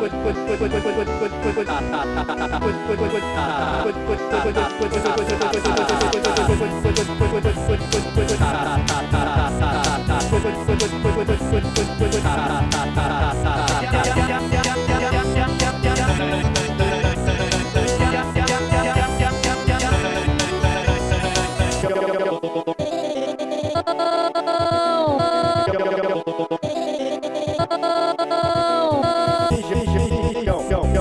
Oh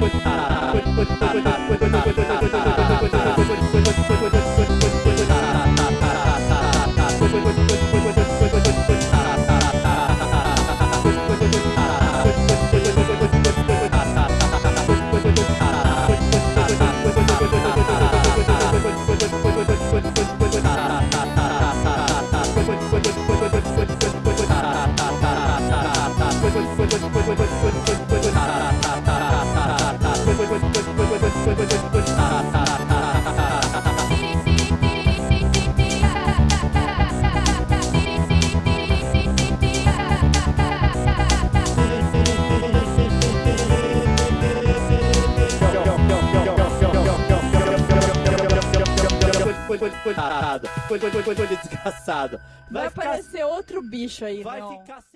with, with, coitada, coitada, desgraçada. Vai, vai aparecer outro bicho aí, vai não. ficar sem...